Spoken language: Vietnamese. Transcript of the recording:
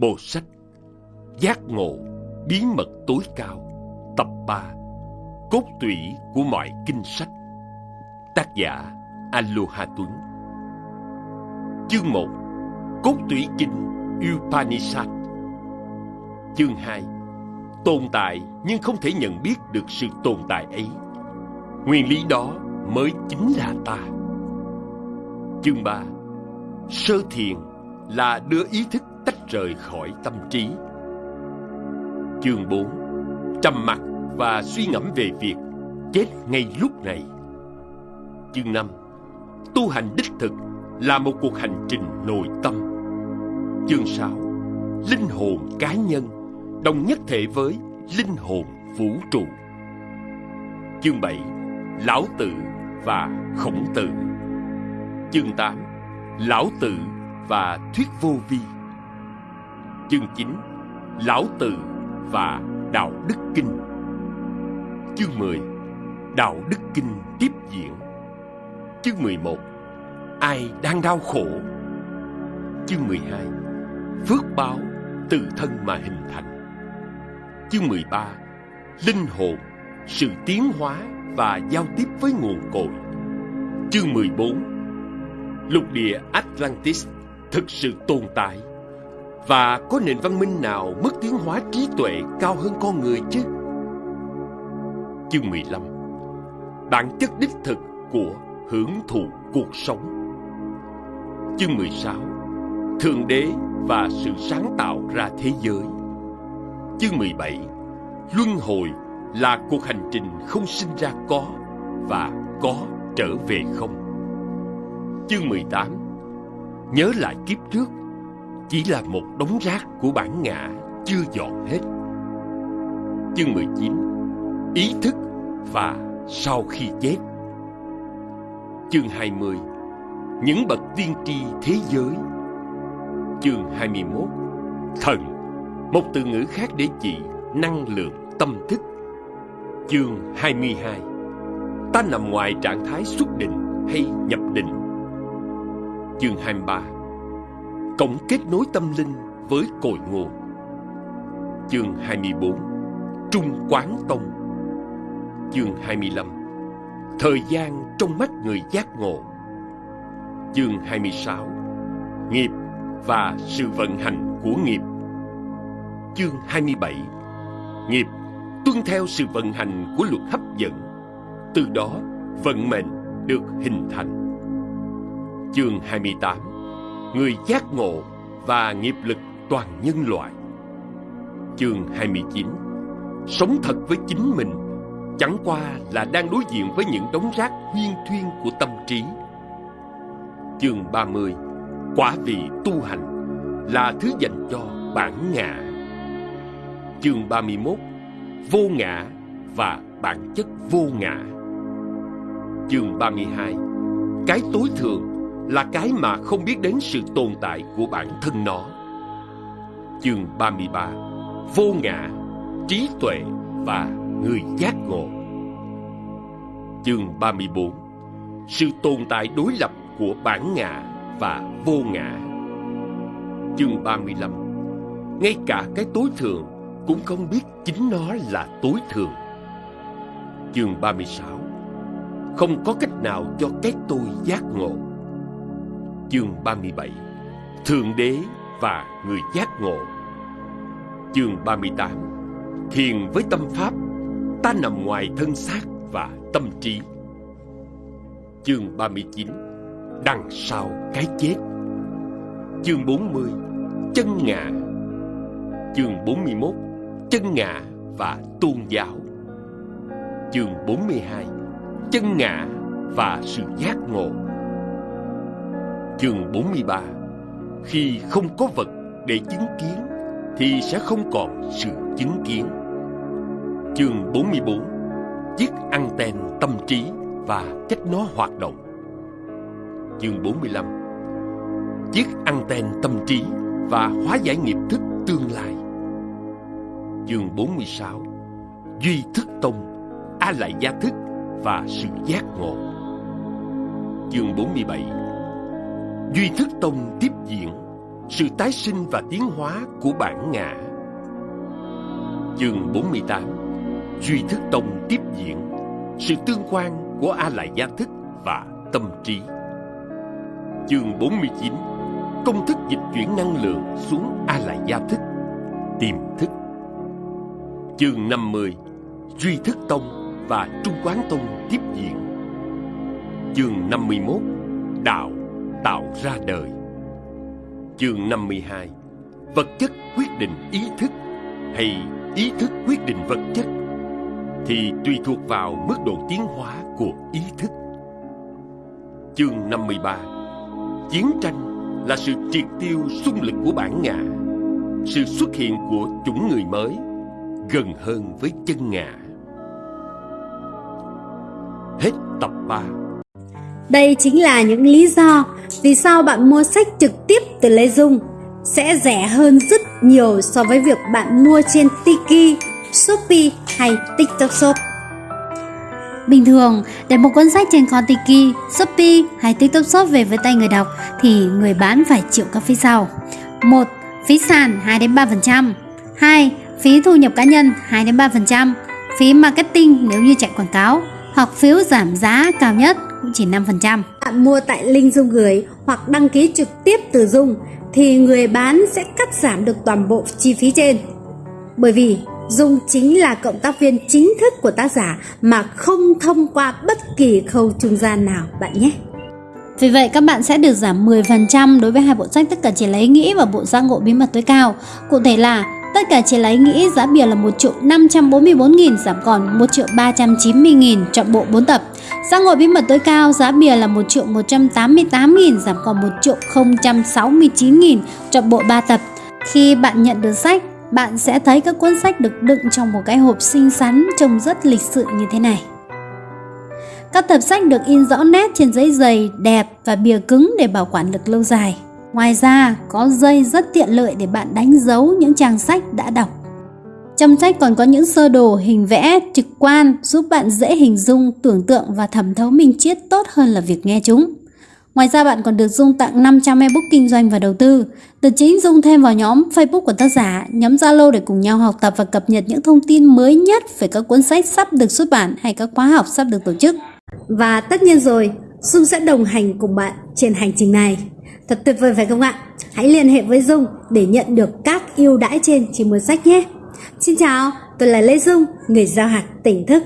Bộ sách, Giác ngộ, Bí mật tối cao, Tập 3 Cốt tủy của mọi kinh sách. Tác giả Aloha Tuấn Chương 1 Cốt tủy kinh Upanishad. Chương 2 Tồn tại nhưng không thể nhận biết được sự tồn tại ấy. Nguyên lý đó mới chính là ta. Chương 3 Sơ thiền là đưa ý thức tách rời khỏi tâm trí. Chương 4 Trầm mặc và suy ngẫm về việc chết ngay lúc này. Chương 5 Tu hành đích thực là một cuộc hành trình nội tâm. Chương 6 Linh hồn cá nhân, đồng nhất thể với linh hồn vũ trụ. Chương 7 Lão Tử và Khổng Tử Chương 8 Lão Tử và Thuyết Vô Vi Chương 9 Lão Từ và Đạo Đức Kinh. Chương 10 Đạo Đức Kinh tiếp diễn. Chương 11 Ai đang đau khổ? Chương 12 Phước báo từ thân mà hình thành. Chương 13 Linh hồn, Sự tiến hóa và giao tiếp với nguồn cội. Chương 14 Lục địa Atlantis thực sự tồn tại và có nền văn minh nào mất tiến hóa trí tuệ cao hơn con người chứ? Chương 15 Bản chất đích thực của hưởng thụ cuộc sống. Chương 16 Thượng đế và sự sáng tạo ra thế giới. Chương 17 Luân hồi là cuộc hành trình không sinh ra có và có trở về không. Chương 18 Nhớ lại kiếp trước chỉ là một đống rác của bản ngã Chưa dọn hết. Chương 19 Ý thức và sau khi chết. Chương 20 Những bậc tiên tri thế giới. Chương 21 Thần, Một từ ngữ khác để chỉ năng lượng tâm thức. Chương 22 Ta nằm ngoài trạng thái xuất định hay nhập định. Chương 23 Cổng kết nối tâm linh với cội nguồn. Chương 24 Trung Quán Tông. Chương 25 Thời gian trong mắt người giác ngộ. Chương 26 Nghiệp và sự vận hành của nghiệp. Chương 27 Nghiệp tuân theo sự vận hành của luật hấp dẫn. Từ đó, vận mệnh được hình thành. Chương 28 Người giác ngộ và nghiệp lực toàn nhân loại. Chương 29 Sống thật với chính mình, Chẳng qua là đang đối diện với những đống rác huyên thuyên của tâm trí. Chương 30 Quả vị tu hành là thứ dành cho bản ngã. Chương 31 Vô ngã và bản chất vô ngã. Chương 32 Cái tối thượng là cái mà không biết đến sự tồn tại của bản thân nó. Chương 33 Vô ngã, trí tuệ và người giác ngộ Chương 34 Sự tồn tại đối lập của bản ngã và vô ngã Chương 35 Ngay cả cái tối thường cũng không biết chính nó là tối thường. Chương 36 Không có cách nào cho cái tôi giác ngộ Chương 37 Thượng Đế và người giác ngộ. Chương 38 Thiền với tâm pháp, Ta nằm ngoài thân xác và tâm trí. Chương 39 Đằng sau cái chết. Chương 40 Chân ngã. Chương 41 Chân ngã và tôn giáo. Chương 42 Chân ngã và sự giác ngộ. Chương 43 Khi không có vật để chứng kiến, Thì sẽ không còn sự chứng kiến. Chương 44 Chiếc anten tâm trí và cách nó hoạt động. Chương 45 Chiếc anten tâm trí và hóa giải nghiệp thức tương lai. Chương 46 Duy thức tông, A lại gia thức và sự giác ngộ. Chương 47 Duy Thức Tông tiếp diễn sự tái sinh và tiến hóa của bản ngã. Chương 48 Duy thức tông tiếp diễn Sự tương quan của A Lại Gia Thức và tâm trí. Chương 49 Công thức dịch chuyển năng lượng xuống A Lại Gia Thức Tiềm thức. Chương 50 Duy thức tông và Trung quán tông tiếp diễn. Chương 51 Đạo tạo ra đời. Chương 52 Vật chất quyết định ý thức hay ý thức quyết định vật chất thì tùy thuộc vào mức độ tiến hóa của ý thức. Chương 53 Chiến tranh là sự triệt tiêu xung lực của bản ngã, sự xuất hiện của chủng người mới gần hơn với chân ngã. Hết tập 3 đây chính là những lý do vì sao bạn mua sách trực tiếp từ Lê Dung sẽ rẻ hơn rất nhiều so với việc bạn mua trên Tiki, Shopee hay TikTok Shop. Bình thường, để một cuốn sách trên kho Tiki, Shopee hay TikTok Shop về với tay người đọc thì người bán phải chịu các phí sau. 1. Phí sàn 2 đến 3%. 2. Phí thu nhập cá nhân 2 đến 3%. Phí marketing nếu như chạy quảng cáo hoặc phiếu giảm giá cao nhất cũng chỉ 5%. Bạn mua tại link Dung gửi hoặc đăng ký trực tiếp từ Dung thì người bán sẽ cắt giảm được toàn bộ chi phí trên. Bởi vì Dung chính là cộng tác viên chính thức của tác giả mà không thông qua bất kỳ khâu trung gian nào bạn nhé. Vì vậy các bạn sẽ được giảm 10% đối với hai bộ sách tất cả chỉ lấy nghĩ và bộ giác ngộ bí mật tối cao. Cụ thể là tất cả chỉ lấy nghĩ giá bìa là 1 triệu 544 nghìn giảm còn 1 triệu 390 nghìn chọn bộ 4 tập. Giác ngồi bí mật tối cao giá bìa là 1 triệu 188 nghìn giảm còn 1 triệu 069 nghìn chọn bộ 3 tập. Khi bạn nhận được sách, bạn sẽ thấy các cuốn sách được đựng trong một cái hộp xinh xắn trông rất lịch sự như thế này. Các tập sách được in rõ nét trên giấy dày, đẹp và bìa cứng để bảo quản được lâu dài. Ngoài ra, có dây rất tiện lợi để bạn đánh dấu những trang sách đã đọc. Trong sách còn có những sơ đồ hình vẽ trực quan giúp bạn dễ hình dung, tưởng tượng và thẩm thấu minh triết tốt hơn là việc nghe chúng. Ngoài ra bạn còn được Dung tặng 500 ebook kinh doanh và đầu tư. Từ chính Dung thêm vào nhóm Facebook của tác giả, nhóm Zalo để cùng nhau học tập và cập nhật những thông tin mới nhất về các cuốn sách sắp được xuất bản hay các khóa học sắp được tổ chức. Và tất nhiên rồi, Dung sẽ đồng hành cùng bạn trên hành trình này. Thật tuyệt vời phải không ạ? Hãy liên hệ với Dung để nhận được các ưu đãi trên trên mua sách nhé. Xin chào, tôi là Lê Dung, người giao hạt tỉnh thức.